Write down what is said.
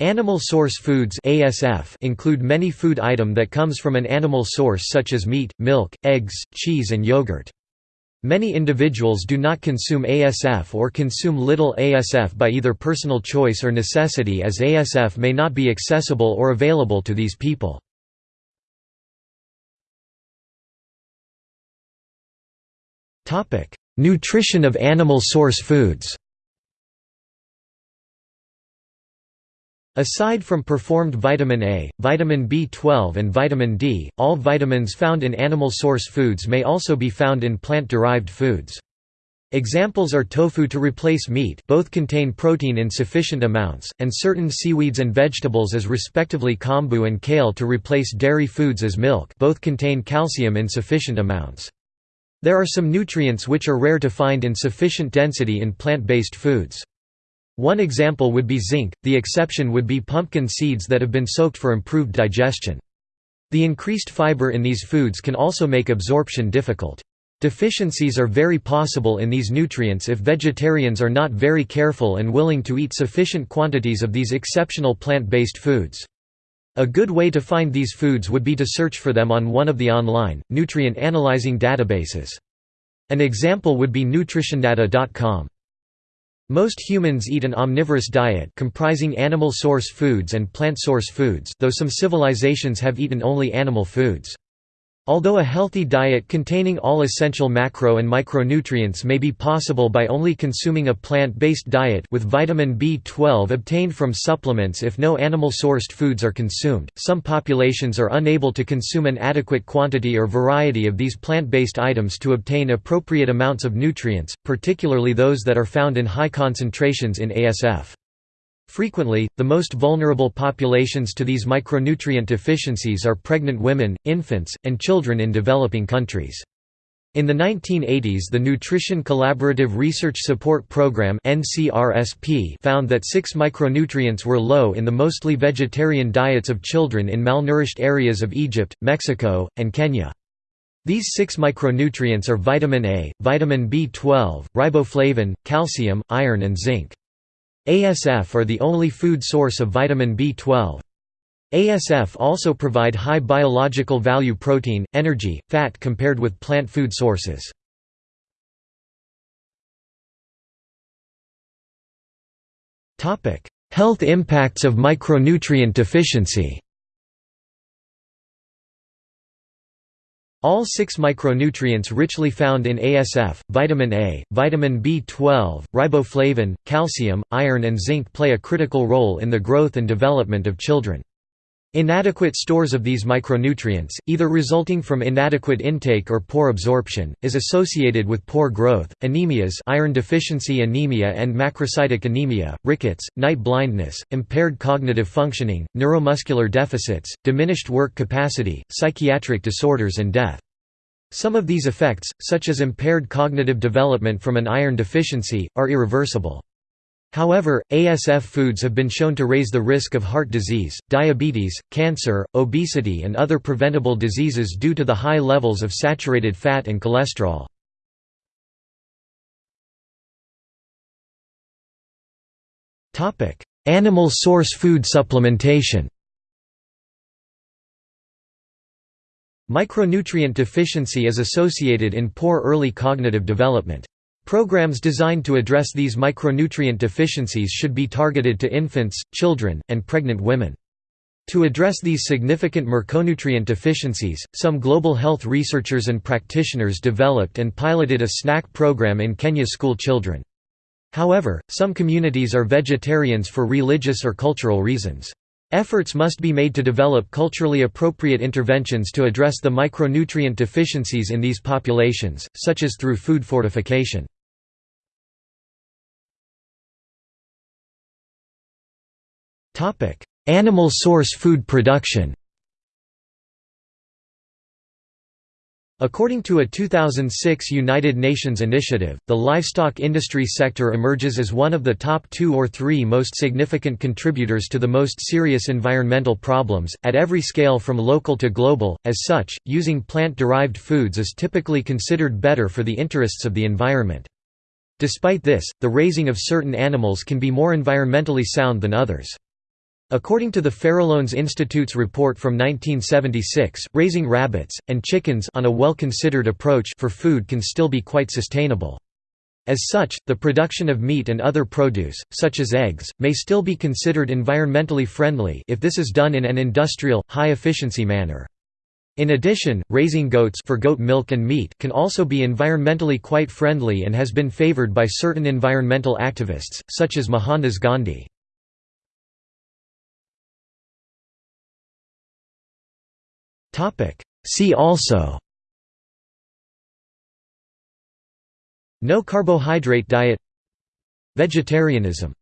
Animal source foods ASF include many food item that comes from an animal source such as meat, milk, eggs, cheese and yogurt. Many individuals do not consume ASF or consume little ASF by either personal choice or necessity as ASF may not be accessible or available to these people. Nutrition of animal source foods Aside from preformed vitamin A, vitamin B12 and vitamin D, all vitamins found in animal source foods may also be found in plant-derived foods. Examples are tofu to replace meat both contain protein in sufficient amounts, and certain seaweeds and vegetables as respectively kombu and kale to replace dairy foods as milk both contain calcium in sufficient amounts. There are some nutrients which are rare to find in sufficient density in plant-based foods. One example would be zinc, the exception would be pumpkin seeds that have been soaked for improved digestion. The increased fiber in these foods can also make absorption difficult. Deficiencies are very possible in these nutrients if vegetarians are not very careful and willing to eat sufficient quantities of these exceptional plant-based foods. A good way to find these foods would be to search for them on one of the online, nutrient analyzing databases. An example would be nutritiondata.com. Most humans eat an omnivorous diet comprising animal source foods and plant source foods though some civilizations have eaten only animal foods. Although a healthy diet containing all essential macro and micronutrients may be possible by only consuming a plant-based diet with vitamin B12 obtained from supplements if no animal-sourced foods are consumed, some populations are unable to consume an adequate quantity or variety of these plant-based items to obtain appropriate amounts of nutrients, particularly those that are found in high concentrations in ASF. Frequently, the most vulnerable populations to these micronutrient deficiencies are pregnant women, infants, and children in developing countries. In the 1980s the Nutrition Collaborative Research Support Program found that six micronutrients were low in the mostly vegetarian diets of children in malnourished areas of Egypt, Mexico, and Kenya. These six micronutrients are vitamin A, vitamin B12, riboflavin, calcium, iron and zinc. ASF are the only food source of vitamin B12. ASF also provide high biological value protein, energy, fat compared with plant food sources. Health impacts of micronutrient deficiency All six micronutrients richly found in ASF, vitamin A, vitamin B12, riboflavin, calcium, iron and zinc play a critical role in the growth and development of children. Inadequate stores of these micronutrients, either resulting from inadequate intake or poor absorption, is associated with poor growth, anemias iron deficiency anemia and macrocytic anemia, rickets, night blindness, impaired cognitive functioning, neuromuscular deficits, diminished work capacity, psychiatric disorders and death. Some of these effects, such as impaired cognitive development from an iron deficiency, are irreversible. However, ASF foods have been shown to raise the risk of heart disease, diabetes, cancer, obesity and other preventable diseases due to the high levels of saturated fat and cholesterol. Animal source food supplementation Micronutrient deficiency is associated in poor early cognitive development. Programs designed to address these micronutrient deficiencies should be targeted to infants, children, and pregnant women. To address these significant micronutrient deficiencies, some global health researchers and practitioners developed and piloted a snack program in Kenya school children. However, some communities are vegetarians for religious or cultural reasons. Efforts must be made to develop culturally appropriate interventions to address the micronutrient deficiencies in these populations, such as through food fortification. Animal source food production According to a 2006 United Nations initiative, the livestock industry sector emerges as one of the top two or three most significant contributors to the most serious environmental problems, at every scale from local to global. As such, using plant derived foods is typically considered better for the interests of the environment. Despite this, the raising of certain animals can be more environmentally sound than others. According to the Farallones Institute's report from 1976, raising rabbits, and chickens on a well-considered approach for food can still be quite sustainable. As such, the production of meat and other produce, such as eggs, may still be considered environmentally friendly if this is done in an industrial, high-efficiency manner. In addition, raising goats for goat milk and meat can also be environmentally quite friendly and has been favored by certain environmental activists, such as Mohandas Gandhi. See also. No carbohydrate diet. Vegetarianism